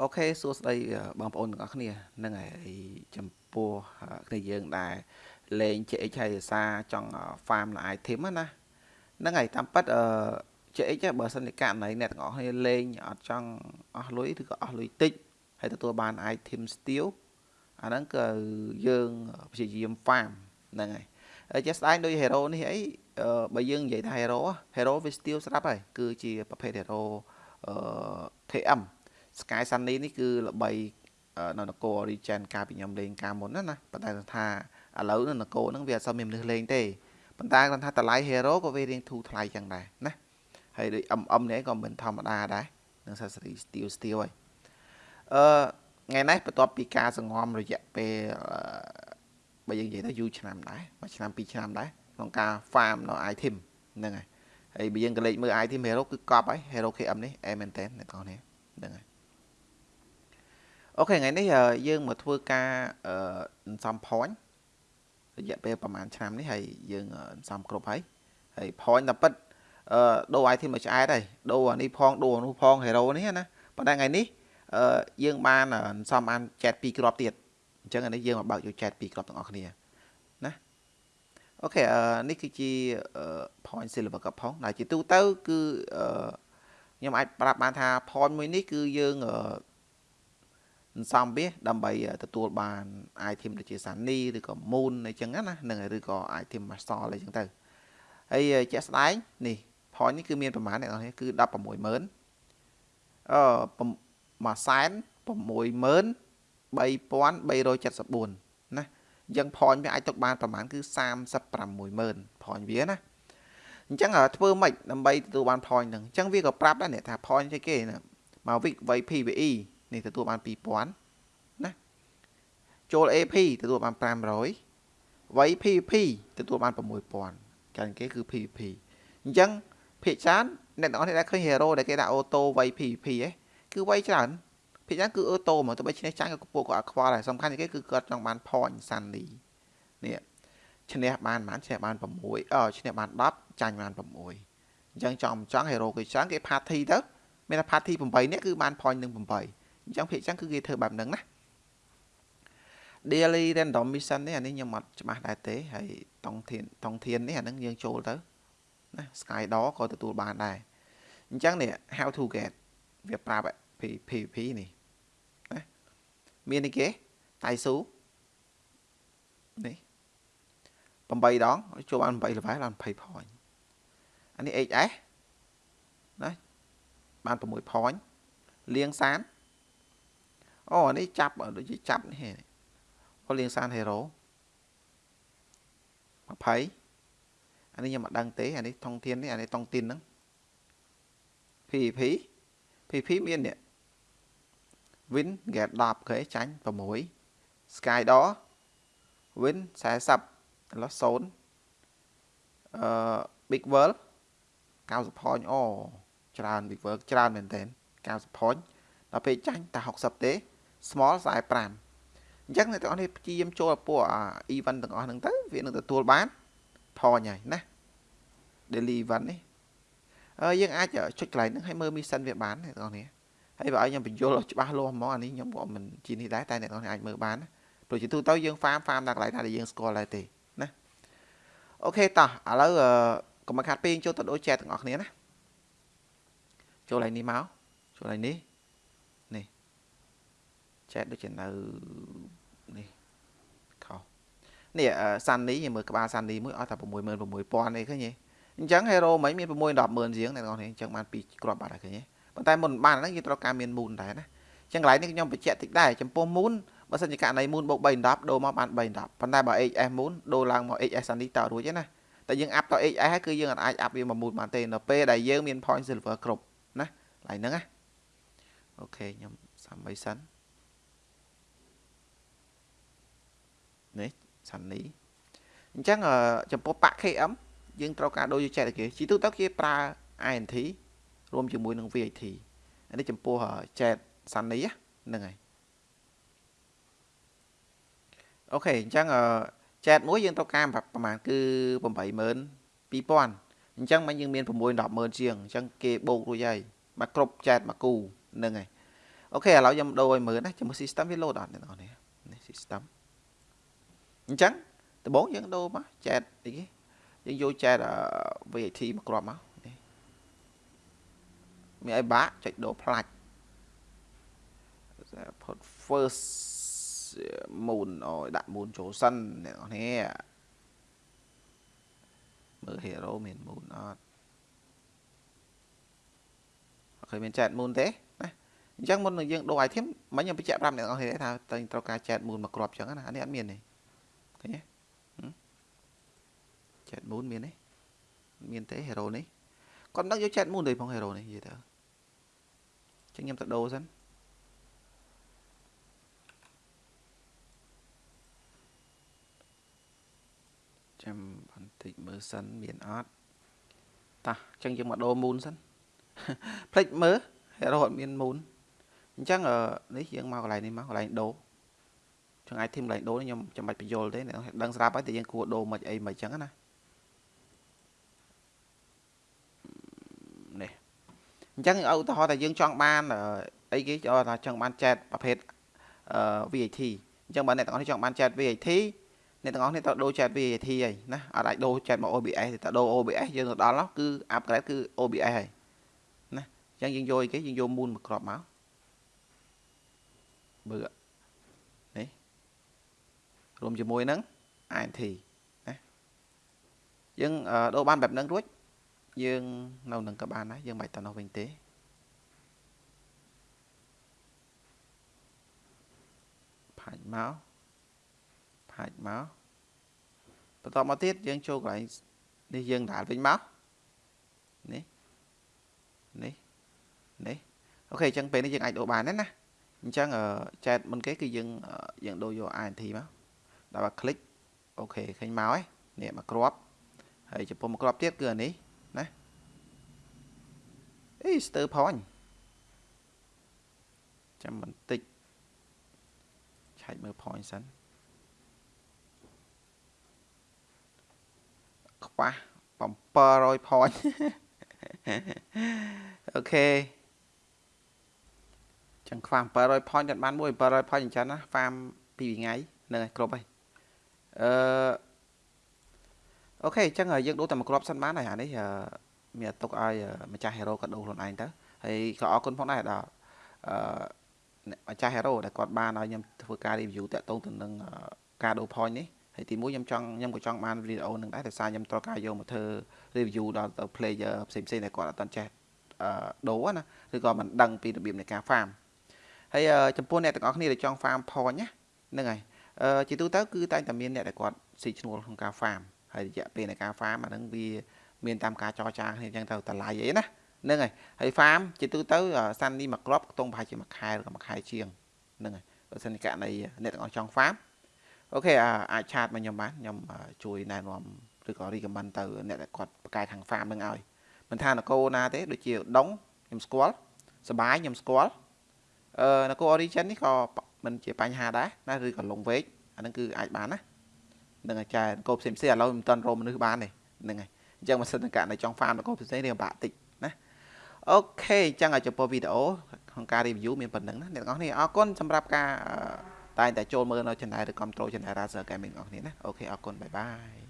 អូខេសួស្តីបងប្អូនទាំងអស់គ្នាហ្នឹងហើយចំពោះគ្នាយើងដែលលេង JX ហើយភាសាចង់ farm នៅ item ណាហ្នឹងហើយតាមពិតអឺ JX បើសិនជាករណីអ្នកទាំងអស់គ្នាលេងអត់ចង់អស់លុយឬក៏អស់លុយតិចហើយទទួលបាន item steal អាហ្នឹងគឺយើងព្យាយាម farm ហ្នឹងហើយហើយជាក់ស្ដែងដូច hero នេះអីបើយើងនិយាយថា hero hero វា steal ស្រាប់ហើយគឺជាប្រភេទ hero អឺ KM Sky Sunny នេះគឺល្បីនៅនគរ Regen កាលពីខ្ញុំលេងកាលមុនណាណាប៉ុន្តែថាឥឡូវនៅនគរហ្នឹងវាអត់សូវមានមនុស្សលេងទេប៉ុន្តែគាត់ថាតម្លៃ hero ក៏វារៀងធូរថ្លៃចឹងដែរណាហើយដូច MM នេះក៏មិនធម្មតាដែរនឹង accessory steel steel ហើយអឺថ្ងៃនេះបន្ទាប់ពីការសង្ងំរយៈពេលបើយើងនិយាយទៅយូរឆ្នាំដែរមួយឆ្នាំពីរឆ្នាំដែរក្នុងការ farm នៅ item ហ្នឹងហើយហើយបើយើងក៏លេចមើល item hero គឺកប់ហើយ hero KM នេះអែមែនតើអ្នកនរនេះហ្នឹងហើយ អូខេថ្ងៃនេះយើងមកធ្វើការអន្សំ point រយៈពេលប្រហែលឆ្នាំនេះហើយយើងអន្សំគ្រប់ហើយហើយ point តែពិតអឺដូរ item មកឆ្អែតហើយដូរអានេះផងដូរអានោះផង hero នេះណាប៉ុន្តែថ្ងៃនេះអឺយើងបានអន្សំបានចែក2គ្រាប់ទៀតអញ្ចឹងអានេះយើងមកបើកយកចែក2គ្រាប់ទាំងអស់គ្នាណាអូខេអឺនេះគឺជា point silver cup ផងដែលជាទូទៅគឺអឺខ្ញុំអាចប្រាប់បានថា point មួយនេះគឺយើងអឺ សន្សំវាដើម្បីទទួលបាន item ដូចជា Sunny ឬក៏ Moon អីចឹងណានឹងឬក៏ item Master អីចឹងទៅហើយជាក់ស្ដែងនេះ point នេះគឺមានប្រមាណអ្នកនរគឺ160,000អឺមួយសែន63374ណាអញ្ចឹង point វាអាចទុកបានប្រមាណគឺ36000 point វាណាអញ្ចឹងធ្វើម៉េចដើម្បីទទួលបាន point ហ្នឹងអញ្ចឹងវាក៏ប្រាប់ដែរអ្នកថា point ស្អីគេណាមកវិក PVE នេះទទួលបាន2000ណាចូល AP ទទួលបាន500វៃ PVP ទទួលបាន6000កាលគេគឺ PVP អញ្ចឹងភាគច្រើនអ្នកទាំងអស់នេះដែលឃើញ hero ដែលគេដាក់អូតូវៃ PVP ហ៎គឺវៃច្រើនភាគច្រើនគឺអូតូមកទៅបីឈ្នះចាញ់ក៏ពួកគាត់អត់ខ្វល់ដែរសំខាន់គេគឺគាត់ចង់បាន point Sunny នេះឈ្នះបានប៉ុន្មានឈ្នះបាន6អឺឈ្នះបាន10ចាញ់បាន6អញ្ចឹងចង់ចង់ hero គេច្រើនគេ party ទៅមានថា party 8នាក់គឺបាន point នឹង8 អញ្ចឹងភាគចឹងគឺគេធ្វើបែបហ្នឹងណា daily random mission នេះអានេះខ្ញុំអត់ច្បាស់ដែរទេហើយតង់ធានតង់ធាននេះអាហ្នឹងយើងចូលទៅណា sky door ក៏ទទួលបានដែរអញ្ចឹងនេះ how to get វាប្រាប់ PVP នេះណាមាននេះគេតៃស៊ូនេះ8ដងចូលបាន8 level បាន20 point អានេះ HS ណាបាន6 point លៀងសាន អូនេះចាប់ដូចជាចាប់នេះអូលៀងសានហេរ៉ូ20អានេះខ្ញុំមិនដឹងទេអានេះថងធាននេះអានេះតង់ទីនហ្នឹង PVP PVP មាននេះ win get 10គេចាញ់6 sky door win 40 loss 0អឺ big world 90 point អូច្រើន big world ច្រើនមែនតើ90 point ដល់ពេលចាញ់តែ60ទេ small 45អញ្ចឹងអ្នកទាំងអស់នេះព្យាយាមចូលពួក event ទាំងអស់ហ្នឹងទៅវានឹងទទួលបាន point ហើយណា daily event នេះអឺយើងអាចចុចកន្លែងហ្នឹងឲ្យមើល mission វាបានអ្នកទាំងអស់នេះហើយបើឲ្យខ្ញុំបញ្យល់ច្បាស់លាស់ហ្មងអានេះខ្ញុំក៏មិនជានេះដែរតែអ្នកទាំងអស់នេះអាចមើលបានណាព្រោះជាទូទៅយើង farm farm ដល់កន្លែងណាដែលយើងស្គាល់ដែរទេណាអូខេតោះឥឡូវកុំខាត់ពេកចូលទៅដូច chat ទាំងអស់គ្នាណាចូលឡើងនេះមកចូលឡើងនេះ ចែកដូចជានៅនេះខុសនេះសាន់នេះមើលក្បាលសាន់នេះមួយអស់តែ66000នេះឃើញទេអញ្ចឹង hero មិញមាន6 100,000ជាងអ្នកនរនេះអញ្ចឹងបាន2គ្រាប់បាត់ហើយឃើញទេប៉ុន្តែមុនបានហ្នឹងយើងត្រូវការមាន moon ដែរណាអញ្ចឹងកន្លែងនេះខ្ញុំបញ្ជាក់តិចដែរចំពោះ moon បើសិនជាករណី moon បូក310ដូរមកបាន310ប៉ុន្តែបើ HS moon ដូរឡើងមក HS សាន់នេះតរួចទេណាតែយើងអាប់ត HS ហើយគឺយើងអាចអាប់វាមក moon បានទេនៅពេលដែលយើងមាន point silver គ្រប់ណាកន្លែងហ្នឹងណាអូខេខ្ញុំសាំបីសិន នេះសាន់នេះអញ្ចឹងចំពោះប៉ាក់ KM យើងត្រូវការដូរយកចែកគេជីទូទៅគេប្រើ INT រួមជាមួយនឹង VAT អានេះចំពោះចែកសាន់នេះហ្នឹងហើយអូខេអញ្ចឹងចែកមួយយើងត្រូវការប្រហែលគឺ82000អញ្ចឹងមិនយើងមាន6 100,000ជាងអញ្ចឹងគេបូករួចហើយមកគ្រប់ចែកមកគូហ្នឹងហើយអូខេឥឡូវខ្ញុំដូរឲ្យមើលណាជាមួយ system វា load អត់អ្នកនរនេះនេះ system អញ្ចឹងដំបូងយើងដូរមក chat អីគេយើងយក chat VAT មកគ្រាប់មកនេះមានឲ្យបាក់ចុចដូរផ្លាច់ put first moon អូយដាក់ moon ចូលសិនអ្នកនរនេះមើល hero មាន moon អត់អត់ឃើញមាន chat moon ទេណាអញ្ចឹងមុននឹងយើងដូរ item មិញខ្ញុំបញ្ជាក់ប្រាប់អ្នកនរនេះថាតែត្រូវការ chat moon មកគ្រាប់អញ្ចឹងណាអានេះអត់មានទេ ឃើញទេ chat moon មានទេមានទេ hero នេះគាត់មិនដឹងយក chat moon ទេផង hero នេះនិយាយទៅអញ្ចឹងខ្ញុំទៅដូរសិនចាំបន្តិចមើលសិនមានអត់តោះអញ្ចឹងយើងមកដូរ moon សិនផ្លេចមើល hero អត់មាន moon អញ្ចឹងនេះយើងមកកន្លែងនេះមកកន្លែងដូរ ចឹង item កន្លែងដូរនេះខ្ញុំចាំបាច់បញ្យល់ទេដឹងស្រាប់ហើយតែយើងគួរដូរមិនអីមិនអញ្ចឹងណានេះអញ្ចឹងឧទាហរណ៍ថាយើងចង់បានអីគេថាចង់បាន chat ប្រភេទ VAT អញ្ចឹងបើអ្នកទាំងអស់នេះចង់បាន chat VAT អ្នកទាំងអស់នេះត្រូវដូរ chat VAT ហើយណាអត់អាចដូរ chat មក OBS ទេតែដូរ OBS យើងទៅដល់នោះគឺ upgrade គឺ OBS ហើយណាអញ្ចឹងយើងយកអីគេយើងយក moon មកគ្រាប់មកបើនេះ រួមជាមួយនឹង INT ណាយើងដូរបានបែបហ្នឹងរួចយើងនៅនឹងក៏បានដែរយើងមិនទៅនោះវិញទេផាច់មកផាច់មកបន្តមកទៀតយើងចូលកន្លែងនេះយើងដាល់វិញមកនេះនេះនេះអូខេអញ្ចឹងពេលនេះយើងអាចដូរបានណាអញ្ចឹងចែកមុនគេគឺយើងយើងដូរយក INT មក ដល់បើ click អូខេឃើញមកហើយនេះមកគ្រាប់ហើយចំពោះមកគ្រាប់ទៀតគឺអានេះណាអេស្ទើផាញ់ចាំបន្តិចឆែកមើលផាញ់សិនខ្វះ700ផាញ់អូខេចឹងខ្វះ700 point គាត់បានមួយ700 point អញ្ចឹងណា farm ពីរថ្ងៃហ្នឹងហើយគ្រប់ហើយ អឺអូខេអញ្ចឹងយើងដូរតែមួយគ្រាប់សិនបានហើយអានេះមានទុកឲ្យម្ចាស់ hero គាត់ដូរខ្លួនឯងទៅហើយក៏អរគុណផងដែរដល់អឺម្ចាស់ hero ដែលគាត់បានឲ្យខ្ញុំធ្វើការ review តាក់ទងទៅនឹងការដូរ point នេះហើយទីមួយខ្ញុំចង់ខ្ញុំក៏ចង់បានវីដេអូនឹងដែរតែសារខ្ញុំត្រូវការយកមកធ្វើ review ដល់ទៅ player ផ្សេងៗដែលគាត់អត់ទាន់ចេះអឺដូរណាឬក៏មិនដឹងពីរបៀបនៃការ farm ហើយចំពោះអ្នកទាំងអស់គ្នាដែលចង់ farm point ណាហ្នឹងហើយអឺ ជាទូទៅគឺតែងតែមានអ្នកដែលគាត់ស៊ីឈ្នួលក្នុងការ farm ហើយរយៈពេលនៃការ farm អាហ្នឹងវាមានតាមការចរចាគ្នាអញ្ចឹងទៅតម្លៃអីណាហ្នឹងហើយហើយ farm ជាទូទៅសាន់នេះមួយគ្រាប់ខ្ទង់ប្រហែលជាមួយខែឬក៏មួយខែជាងហ្នឹងហើយបើសិនករណីអ្នកទាំងអស់ចង់ farm អូខេអាចឆាតមកខ្ញុំបានខ្ញុំជួយណែនាំឬក៏ recommend ទៅអ្នកដែលគាត់បកកាយខាង farm នឹងឲ្យមិនថានគរណាទេដូចជាដងខ្ញុំស្គាល់សបាយខ្ញុំស្គាល់អឺនគរ origin នេះក៏ មិនជាបញ្ហាដែរណាឬក៏លងវែកអាហ្នឹងគឺអាចបានណានឹងអាចចែនគោផ្សេងផ្សេងឥឡូវមិនទាន់រកមនុស្សបានទេហ្នឹងហើយអញ្ចឹងបើសិនតែករណីចង់ farm នគរផ្សេងរៀងបាក់តិចណា okay អញ្ចឹងចំពោះវីដេអូក្នុងការ review មានប៉ុណ្ណឹងណាអ្នកទាំងអស់គ្នាអរគុណសម្រាប់ការតែងតែចូលមើលនៅ channel ឬ control channel Razer Gaming របស់គ្នាណា okay អរគុណ bye bye